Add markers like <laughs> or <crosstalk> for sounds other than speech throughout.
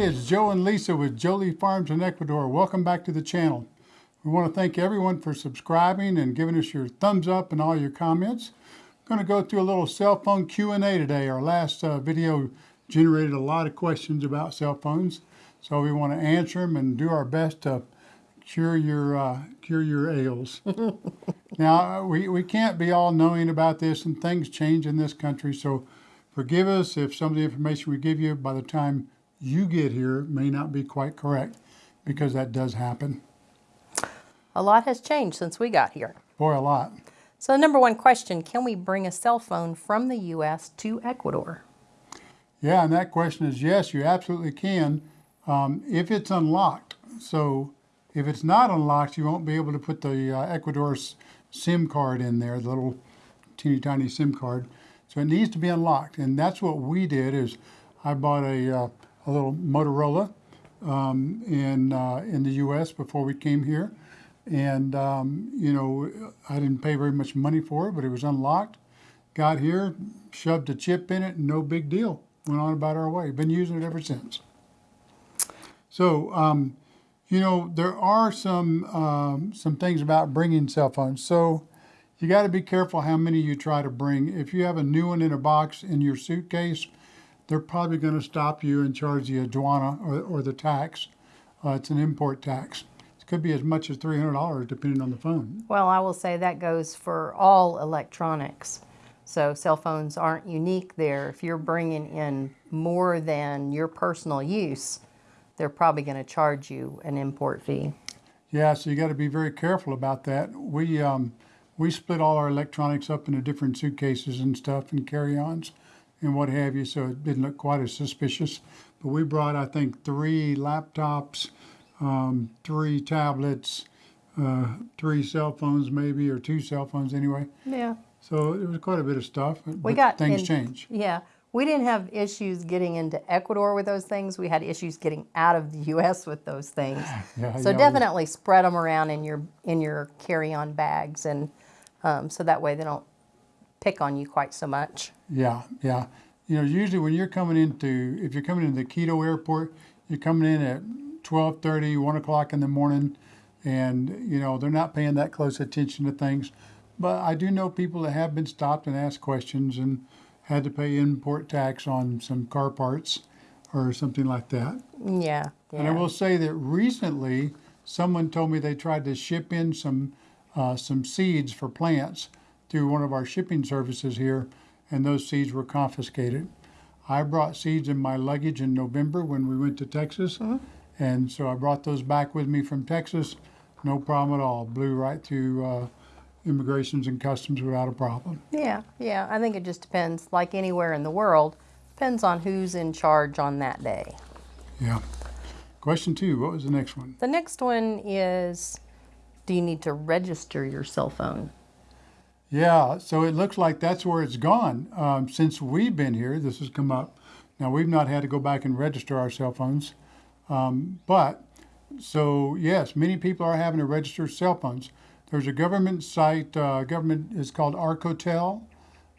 Hey, it's Joe and Lisa with Jolie Farms in Ecuador. Welcome back to the channel. We want to thank everyone for subscribing and giving us your thumbs up and all your comments. I'm going to go through a little cell phone Q&A today. Our last uh, video generated a lot of questions about cell phones, so we want to answer them and do our best to cure your uh, cure your ails. <laughs> now we, we can't be all knowing about this and things change in this country, so forgive us if some of the information we give you by the time you get here may not be quite correct because that does happen. A lot has changed since we got here. Boy, a lot. So the number one question, can we bring a cell phone from the U.S. to Ecuador? Yeah, and that question is yes, you absolutely can um, if it's unlocked. So if it's not unlocked, you won't be able to put the uh, Ecuador SIM card in there, the little teeny tiny SIM card. So it needs to be unlocked. And that's what we did is I bought a, uh, a little Motorola um, in, uh, in the U.S. before we came here. And, um, you know, I didn't pay very much money for it, but it was unlocked. Got here, shoved a chip in it, no big deal. Went on about our way. Been using it ever since. So, um, you know, there are some um, some things about bringing cell phones. So you got to be careful how many you try to bring. If you have a new one in a box in your suitcase, they're probably going to stop you and charge the aduana or, or the tax. Uh, it's an import tax. It could be as much as $300 depending on the phone. Well, I will say that goes for all electronics. So cell phones aren't unique there. If you're bringing in more than your personal use, they're probably going to charge you an import fee. Yeah, so you got to be very careful about that. We um, we split all our electronics up into different suitcases and stuff and carry-ons and what have you, so it didn't look quite as suspicious. But we brought, I think, three laptops, um, three tablets, uh, three cell phones maybe, or two cell phones anyway. Yeah. So it was quite a bit of stuff. We got things in, change. Yeah. We didn't have issues getting into Ecuador with those things. We had issues getting out of the <laughs> U.S. with those things. <laughs> Yeah, so yeah, we- definitely spread them around in your in your carry-on bags, and um, so that way they don't pick on you quite so much. Yeah, yeah. You know, usually when you're coming into, if you're coming into the Quito airport, you're coming in at 12:30, 1 o'clock in the morning, and you know they're not paying that close attention to things. But I do know people that have been stopped and asked questions and had to pay import tax on some car parts or something like that. Yeah. And I will say that recently, someone told me they tried to ship in some uh, some seeds for plants through one of our shipping services here, and those seeds were confiscated. I brought seeds in my luggage in November when we went to Texas, and so I brought those back with me from Texas. No problem at all. Blew right through uh, immigrations and customs without a problem. Yeah, yeah. I think it just depends, like anywhere in the world, depends on who's in charge on that day. Yeah. Question two. What was the next one? The next one is do you need to register your cell phone? Yeah, so it looks like that's where it's gone. Um, since we've been here, this has come up. Now, we've not had to go back and register our cell phones. Um, but, so yes, many people are having to register cell phones. There's a government site, uh, government is called Arcotel.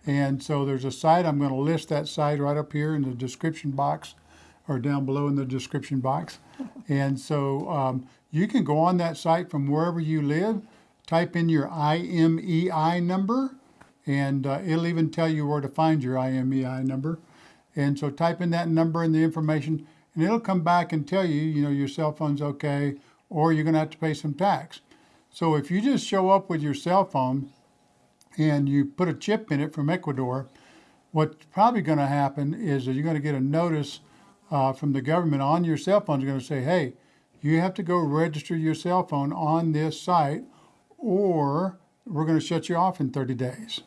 And so there's a site, I'm going to list that site right up here in the description box or down below in the description box. And so um, you can go on that site from wherever you live, type in your IMEI number, and uh, it'll even tell you where to find your IMEI number. And so type in that number and the information, and it'll come back and tell you, you know, your cell phone's okay, or you're going to have to pay some tax. So if you just show up with your cell phone and you put a chip in it from Ecuador, what's probably going to happen is that you're going to get a notice uh, from the government on your cell phone. It's going to say, hey, you have to go register your cell phone on this site, or we're going to shut you off in 30 days.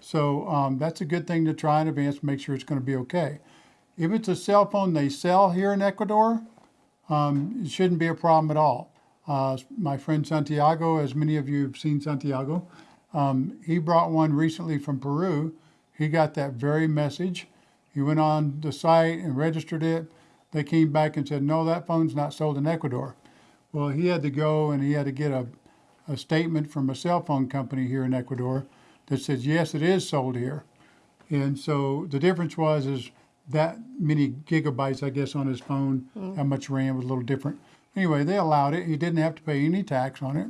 So um, that's a good thing to try in advance make sure it's going to be okay. If it's a cell phone they sell here in Ecuador, um, it shouldn't be a problem at all. Uh, my friend Santiago, as many of you have seen Santiago, um, he brought one recently from Peru. He got that very message. He went on the site and registered it. They came back and said, no, that phone's not sold in Ecuador. Well, he had to go and he had to get a, a statement from a cell phone company here in Ecuador that says, yes, it is sold here. And so the difference was is that many gigabytes, I guess, on his phone. Mm-hmm. How much RAM was a little different. Anyway, they allowed it. He didn't have to pay any tax on it.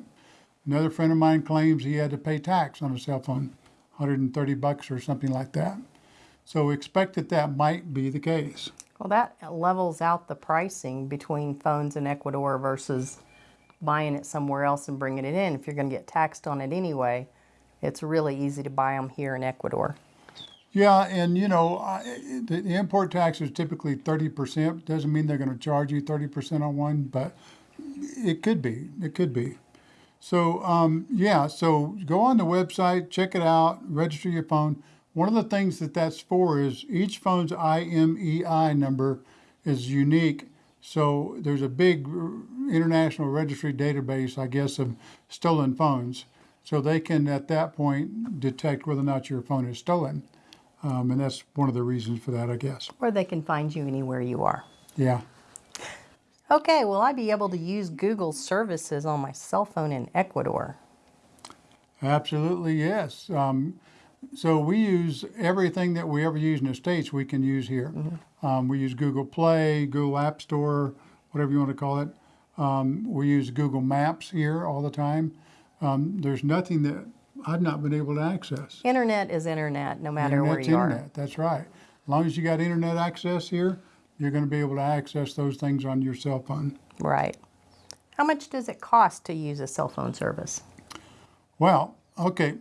Another friend of mine claims he had to pay tax on a cell phone, 130 bucks or something like that. So expect that that might be the case. Well, that levels out the pricing between phones in Ecuador versus buying it somewhere else and bringing it in. If you're going to get taxed on it anyway, it's really easy to buy them here in Ecuador. Yeah, and you know, I- the, import tax is typically 30%. Doesn't mean they're going to charge you 30% on one, but it could be. It could be. So, um, yeah, so go on the website, check it out, register your phone. One of the things that that's for is each phone's IMEI number is unique. So there's a big international registry database, I guess, of stolen phones. So they can, at that point, detect whether or not your phone is stolen. Um, and that's one of the reasons for that, I guess. Or they can find you anywhere you are. Yeah. Okay, will I be able to use Google services on my cell phone in Ecuador? Absolutely, yes. Um, so we use everything that we ever use in the States, we can use here. Um, we use Google Play, Google App Store, whatever you want to call it. Um, we use Google Maps here all the time. Um, there's nothing that I've not been able to access. Internet is internet no matter where Internet's you are. internet, that's right. As long as you got internet access here, you're going to be able to access those things on your cell phone. Right. How much does it cost to use a cell phone service? Well, okay,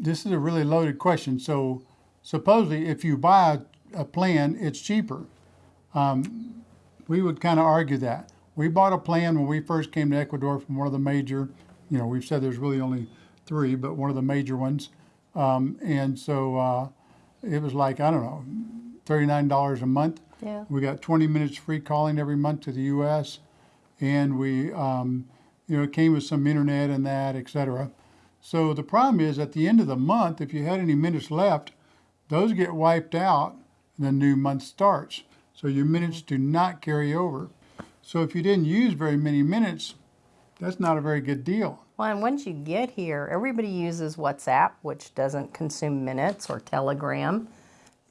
this is a really loaded question. So, supposedly, if you buy a, a plan, it's cheaper. Um, we would kind of argue that. We bought a plan when we first came to Ecuador from one of the major, you know, we've said there's really only three, but one of the major ones. Um, and so uh, it was like, I don't know, $39 a month. Yeah. We got 20 minutes free calling every month to the U.S. And we, um, you know, it came with some internet and that, et cetera. So the problem is at the end of the month, if you had any minutes left, those get wiped out and the new month starts. So your mm-hmm. minutes do not carry over. So if you didn't use very many minutes, that's not a very good deal. Well, and once you get here, everybody uses WhatsApp, which doesn't consume minutes, or Telegram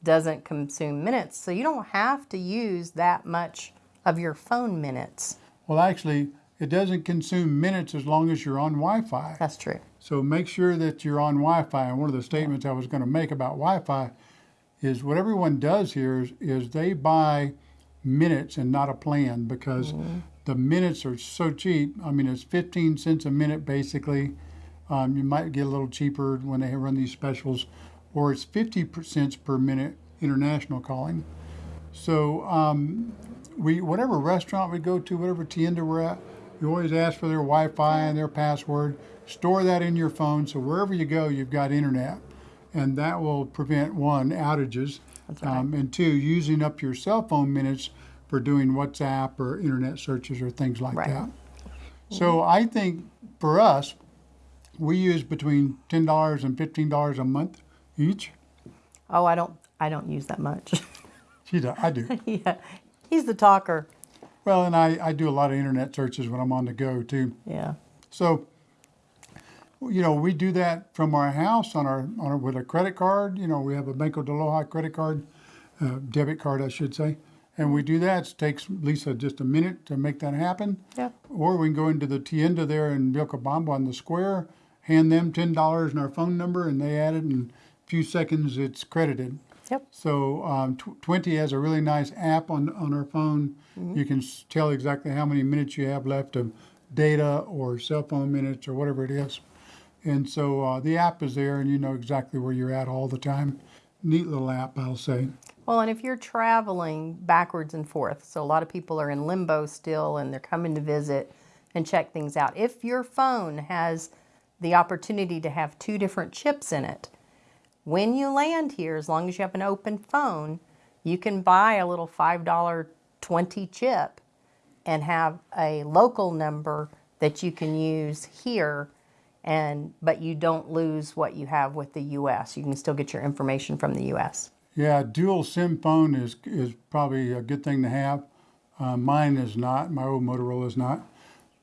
doesn't consume minutes. So you don't have to use that much of your phone minutes. Well, actually, it doesn't consume minutes as long as you're on Wi-Fi. That's true. So make sure that you're on Wi-Fi. And one of the statements I was going to make about Wi-Fi is what everyone does here is, is they buy minutes and not a plan because the minutes are so cheap. I mean, it's 15 cents a minute basically. Um, you might get a little cheaper when they run these specials, or it's 50 cents per minute international calling. So um, we, whatever restaurant we go to, whatever tienda we're at, you always ask for their Wi-Fi and their password. Store that in your phone, so wherever you go, you've got internet, and that will prevent one outages, um, and two using up your cell phone minutes for doing WhatsApp or internet searches or things like Right. that. So I think for us, we use between ten dollars and fifteen dollars a month each. Oh, I don't. I don't use that much. <laughs> She do, I do. <laughs> yeah, he's the talker. Well, and I, I do a lot of internet searches when I'm on the go too. Yeah. So, you know, we do that from our house on our, on our with a credit card. You know, we have a Banco de Loja credit card, uh, debit card, I should say, and we do that. It takes Lisa just a minute to make that happen. Yeah. Or we can go into the tienda there in Vilcabamba on the square, hand them ten dollars and our phone number, and they add it in a few seconds. It's credited. Yep. So um, tw- Tuenti has a really nice app on on our phone. You can tell exactly how many minutes you have left of data or cell phone minutes or whatever it is. And so uh, the app is there, and you know exactly where you're at all the time. Neat little app, I'll say. Well, and if you're traveling backwards and forth, so a lot of people are in limbo still and they're coming to visit and check things out. If your phone has the opportunity to have two different chips in it, when you land here, as long as you have an open phone, you can buy a little $5 Tuenti chip and have a local number that you can use here and but you don't lose what you have with the US. You can still get your information from the US. Yeah, dual SIM phone is is probably a good thing to have. Uh, mine is not. My old Motorola is not.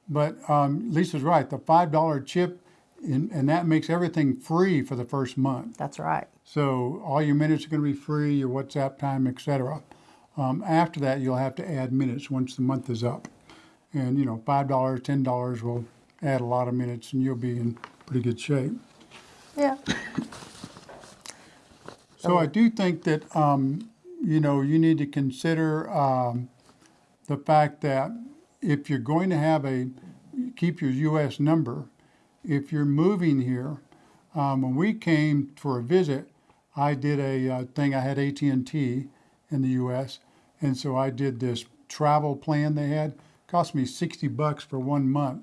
But um, Lisa's right. The five dollar chip and, and that makes everything free for the first month. That's right. So all your minutes are going to be free, your WhatsApp time, etc. Um, after that, you'll have to add minutes once the month is up, and you know, five dollars, ten dollars will add a lot of minutes, and you'll be in pretty good shape. Yeah. So I do think that, um, you know, you need to consider, um, the fact that if you're going to have a, keep your US number, if you're moving here, um, when we came for a visit, I did a uh, thing, I had AT&T in the US, and so I did this travel plan they had, cost me 60 bucks for one month,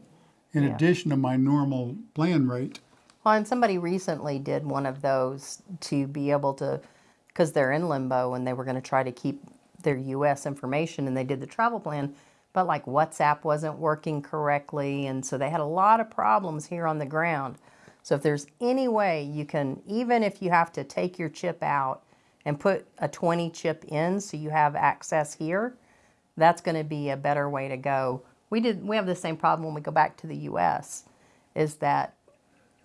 in Yeah. addition to my normal plan rate. Well, and somebody recently did one of those to be able to, because they're in limbo and they were going to try to keep their U.S. information and they did the travel plan, but like WhatsApp wasn't working correctly. And so they had a lot of problems here on the ground. So if there's any way you can, even if you have to take your chip out and put a Tuenti chip in so you have access here, that's going to be a better way to go. We did we have the same problem when we go back to the US is that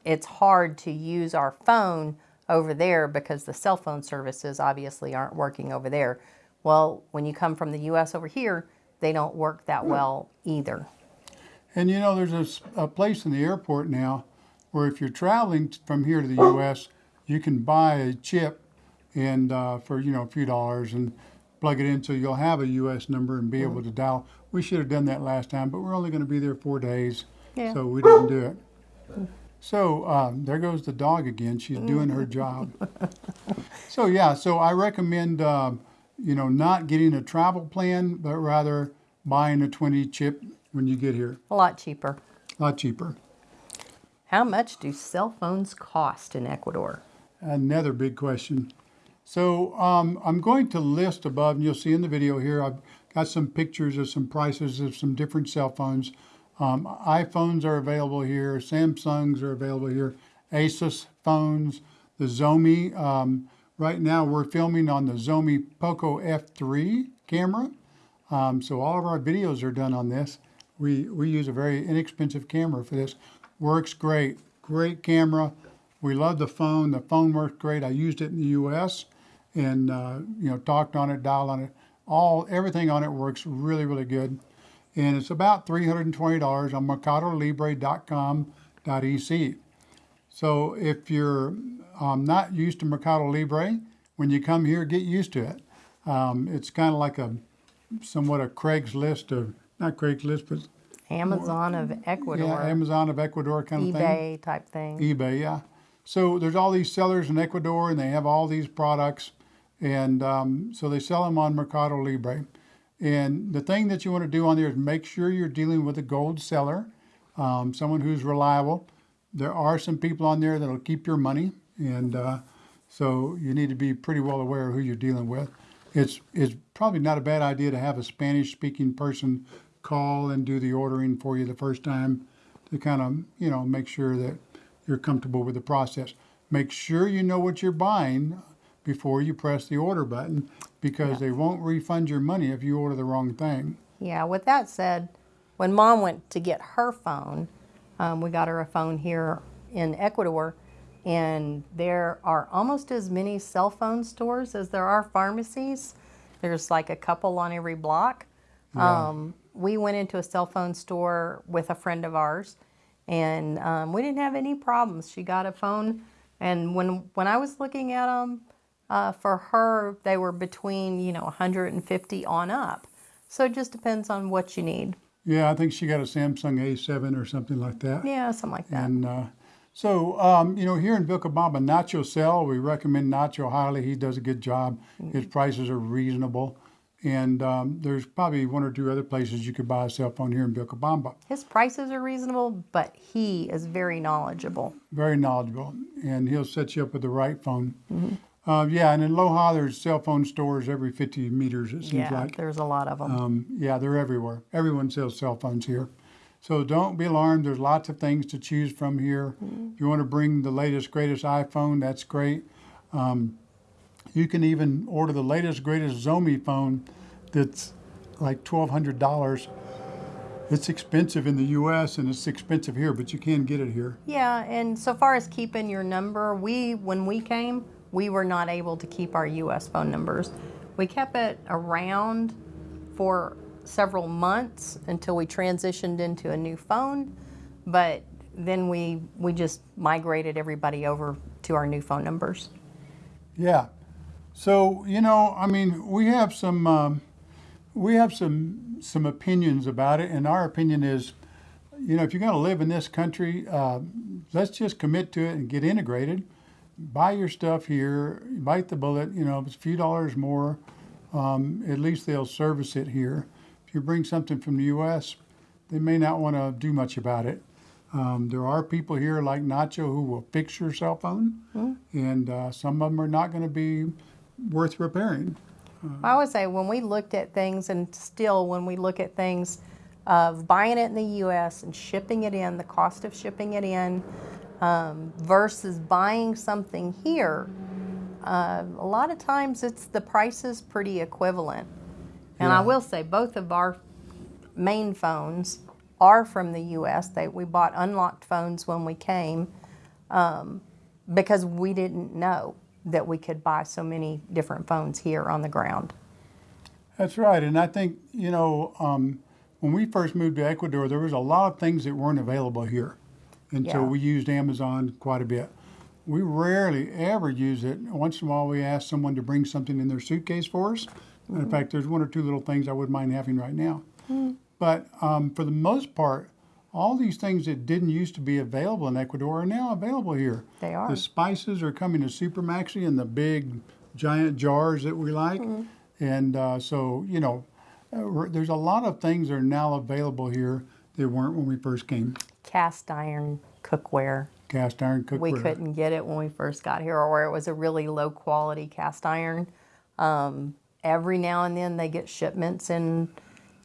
it's hard to use our phone over there because the cell phone services obviously aren't working over there. Well, when you come from the US over here, they don't work that well either. And you know, there's a place in the airport now where if you're traveling from here to the U.S., you can buy a chip and uh, for you know a few dollars and plug it in so you'll have a U.S. number and be able to dial. We should have done that last time, but we're only going to be there four days, Yeah. so we didn't do it. So um, there goes the dog again. She's doing her job. <laughs> So yeah, so I recommend um, you know not getting a travel plan, but rather buying a Tuenti chip when you get here. A lot cheaper. A lot cheaper. How much do cell phones cost in Ecuador? Another big question. So um, I'm going to list above, and you'll see in the video here, I've got some pictures of some prices of some different cell phones. Um, iPhones are available here, Samsungs are available here, Asus phones, the Xiaomi, Um, right now we're filming on the Xiaomi Poco F3 camera. Um, so all of our videos are done on this. We, we use a very inexpensive camera for this. Works great, great camera. We love the phone. The phone works great. I used it in the U.S. and uh, you know talked on it, dialed on it. All everything on it works really, really good. And it's about $320 on MercadoLibre.com.ec. So if you're um, not used to Mercado Libre, when you come here, get used to it. Um, it's kind of like a somewhat a Craigslist of not Craigslist, but Amazon of Ecuador, yeah, Amazon of Ecuador kind of thing. eBay type thing. eBay, yeah. So there's all these sellers in Ecuador, and they have all these products, and um, so they sell them on Mercado Libre. And the thing that you want to do on there is make sure you're dealing with a gold seller, um, someone who's reliable. There are some people on there that'll keep your money, and uh, so you need to be pretty well aware of who you're dealing with. It's it's probably not a bad idea to have a Spanish-speaking person call and do the ordering for you the first time to kind of you know make sure that you're comfortable with the process. Make sure you know what you're buying before you press the order button because they won't refund your money if you order the wrong thing. Yeah, with that said, when mom went to get her phone, um, we got her a phone here in Ecuador, and there are almost as many cell phone stores as there are pharmacies. There's like a couple on every block. Um, we went into a cell phone store with a friend of ours, and um, we didn't have any problems. She got a phone, and when when I was looking at them, uh, for her they were between you know 150 on up. So it just depends on what you need. Yeah, I think she got a Samsung A7 or something like that. Yeah, something like that. And uh, so, um, you know, here in Vilcabamba, Nacho Cell, we recommend Nacho highly. He does a good job. His prices are reasonable. And um, there's probably one or two other places you could buy a cell phone here in Vilcabamba. His prices are reasonable, but he is very knowledgeable. Very knowledgeable. And he'll set you up with the right phone. Uh, yeah, and in Loja, there's cell phone stores every 50 meters, it seems Yeah, like. there's a lot of them. Um, yeah, they're everywhere. Everyone sells cell phones here. So don't be alarmed. There's lots of things to choose from here. If you want to bring the latest, greatest iPhone, that's great. Um, you can even order the latest, greatest Xiaomi phone that's like $1,200 it's expensive in the U.S. and it's expensive here, but you can get it here. Yeah, and so far as keeping your number, we when we came, we were not able to keep our US phone numbers. We kept it around for several months until we transitioned into a new phone, but then we we just migrated everybody over to our new phone numbers. Yeah. So you know, I mean, we have some um, we have some some opinions about it, and our opinion is, you know, if you're going to live in this country, uh, let's just commit to it and get integrated. Buy your stuff here, bite the bullet. You know, if it's a few dollars more, um, at least they'll service it here. If you bring something from the U.S., they may not want to do much about it. Um, there are people here like Nacho who will fix your cell phone, and uh, some of them are not going to be worth repairing. I would say when we looked at things, and still when we look at things of buying it in the U.S. and shipping it in, the cost of shipping it in um, versus buying something here, uh, a lot of times it's the price is pretty equivalent. And I will say both of our main phones are from the U.S. They, we bought unlocked phones when we came um, because we didn't know that we could buy so many different phones here on the ground. That's right, and I think you know um, when we first moved to Ecuador, there was a lot of things that weren't available here, and so we used Amazon quite a bit. We rarely ever use it. Once in a while, we ask someone to bring something in their suitcase for us. And In fact, there's one or two little things I wouldn't mind having right now. But um, for the most part, all these things that didn't used to be available in Ecuador are now available here. They are. The spices are coming to Super Maxi in the big, giant jars that we like. And uh, so, you know, uh, there's a lot of things that are now available here that weren't when we first came. Cast iron cookware. Cast iron cookware. We couldn't get it when we first got here, or it was a really low quality cast iron. Um, every now and then they get shipments, and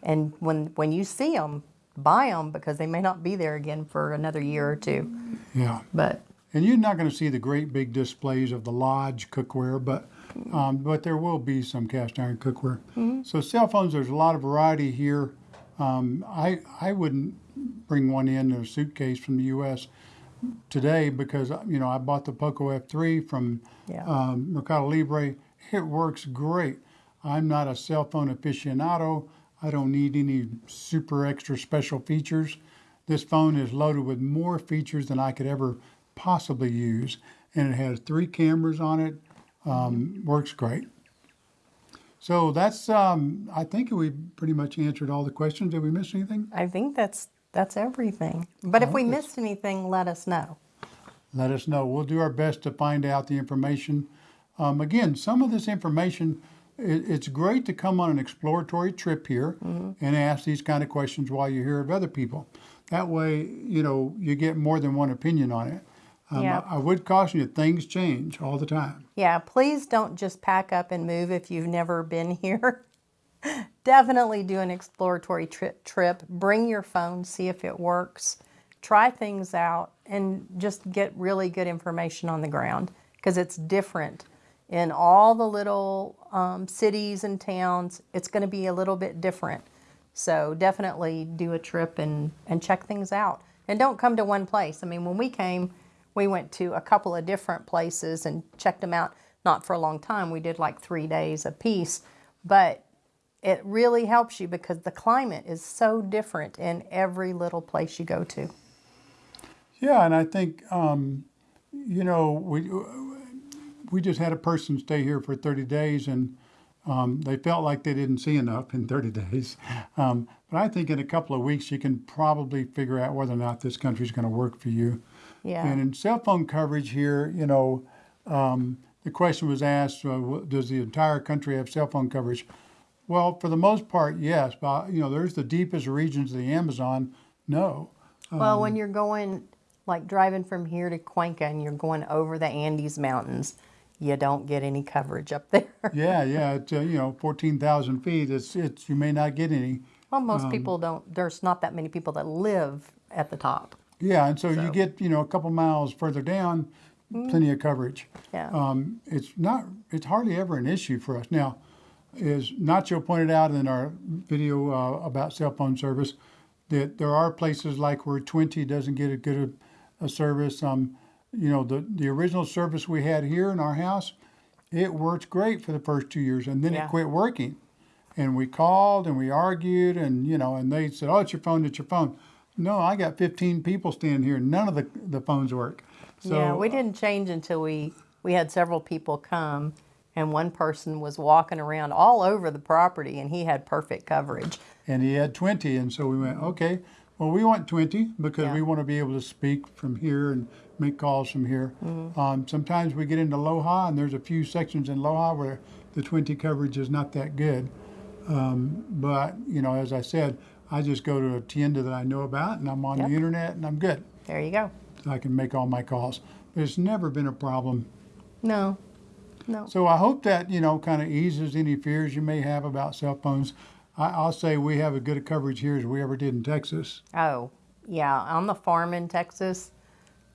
and when when you see them, buy them because they may not be there again for another year or two. Yeah. But And you're not going to see the great big displays of the Lodge cookware, but um, but there will be some cast iron cookware. So cell phones, there's a lot of variety here. Um, I I wouldn't bring one in a suitcase from the U.S. today because you know I bought the Poco F3 from Yeah. um, Mercado Libre. It works great. I'm not a cell phone aficionado. I don't need any super extra special features. This phone is loaded with more features than I could ever possibly use, and it has three cameras on it. Um, Works great. So that's, um, I think we pretty much answered all the questions. Did we miss anything? I think that's that's everything. But if we missed anything, let us know. let us know. We'll do our best to find out the information. Um, again, some of this information, it, it's great to come on an exploratory trip here and ask these kind of questions while you hear of other people. That way, you know, you get more than one opinion on it. Um, Yeah. I, I would caution you, things change all the time. Yeah, please don't just pack up and move if you've never been <laughs> here. <laughs> Definitely do an exploratory trip, trip. Bring your phone, see if it works. Try things out and just get really good information on the ground because it's different in all the little um, cities and towns. It's going to be a little bit different. So definitely do a trip and, and check things out. And don't come to one place. I mean, when we came, we went to a couple of different places and checked them out. Not for a long time. We did like three days a piece. But it really helps you because the climate is so different in every little place you go to. Yeah, and I think um, you know we we just had a person stay here for 30 days, and um, they felt like they didn't see enough in 30 days. Um, but I think in a couple of weeks you can probably figure out whether or not this country is going to work for you. Yeah. And in cell phone coverage here, you know, um, the question was asked: uh, Does the entire country have cell phone coverage? Well, for the most part, yes. But you know, there's the deepest regions of the Amazon. No. Well, when you're going, like driving from here to Cuenca and you're going over the Andes Mountains, you don't get any coverage up <laughs> there. Yeah, yeah, it's, uh, you know, 14,000 feet, it's, it's, you may not get any. well, most people don't, there's not that many people that live at the top. Yeah, and so, you get, you know, a couple miles further down, plenty of coverage. Yeah. Um, it's not, it's hardly ever an issue for us. Now, as Nacho pointed out in our video uh, about cell phone service, that there are places like where Tuenti doesn't get a good a, a service. Um, you know, the the original service we had here in our house, it worked great for the first two years, and then Yeah. it quit working. And we called and we argued, and you know, and they said, "Oh, it's your phone, it's your phone." No, I got 15 people standing here. None of the the phones work. So yeah, we didn't change until we we had several people come, and one person was walking around all over the property, and he had perfect coverage. and he had Tuenti and so we went okay well we want Tuenti because Yeah. we want to be able to speak from here and make calls from here Mm-hmm. um, sometimes we get into Loja and there's a few sections in Loja where the Tuenti coverage is not that good um, but you know as i said i just go to a tienda that i know about and i'm on Yep. the internet and i'm good There you go. i can make all my calls but it's never been a problem No, no. so I hope that you know kind of eases any fears you may have about cell phones. I, I'll say we have as good a coverage here as we ever did in Texas. Oh, yeah. On the farm in Texas,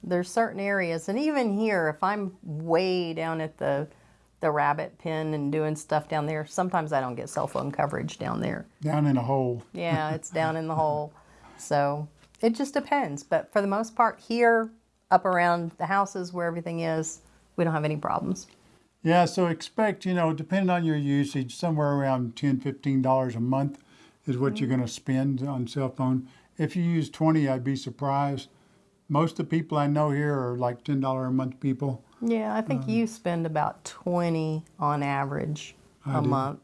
there's certain areas, and even here, if I'm way down at the the rabbit pen and doing stuff down there, sometimes I don't get cell phone coverage down there. Down in a hole. Yeah, <laughs> it's down in the hole. So it just depends. But for the most part, here, up around the houses where everything is, we don't have any problems. Yeah, so expect you know depending on your usage, somewhere around $10, $15 a month is what you're mm-hmm. going to spend on cell phone. If you use 20, I'd be surprised. Most of the people I know here are like ten dollar a month people. Yeah, I think um, you spend about 20 on average a do. month.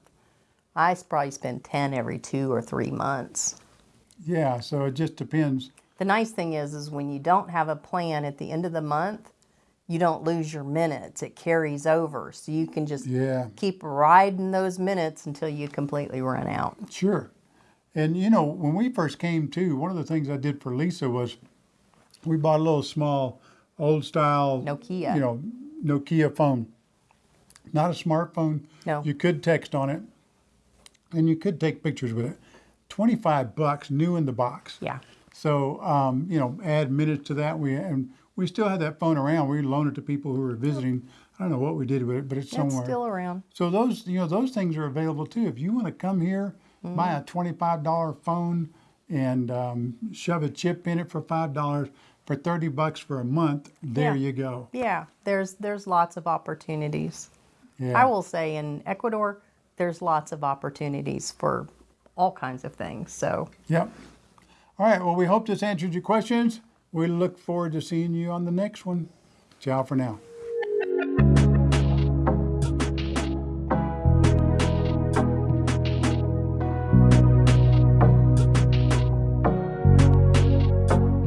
I probably spend 10 every two or three months. Yeah, so it just depends. The nice thing is, is when you don't have a plan at the end of the month, you don't lose your minutes. It carries over, so you can just Yeah. keep riding those minutes until you completely run out. Sure. And you know, when we first came to, one of the things I did for Lisa was we bought a little small old style Nokia. You know, Nokia phone. Not a smartphone. No. You could text on it and you could take pictures with it. 25 bucks new in the box. Yeah, So, um, you know, add minutes to that. We and we still had that phone around. We loaned it to people who were visiting. I don't know what we did with it, but it's somewhere. it's still around. So those, you know, those things are available too. If you want to come here, Mm-hmm. buy a twenty-five dollar phone and um, shove a chip in it for five dollars for thirty bucks for a month, there Yeah. you go. Yeah, there's there's lots of opportunities. Yeah. I will say in Ecuador, there's lots of opportunities for all kinds of things. So Yep. All right. Well, we hope this answered your questions. We look forward to seeing you on the next one. Ciao for now.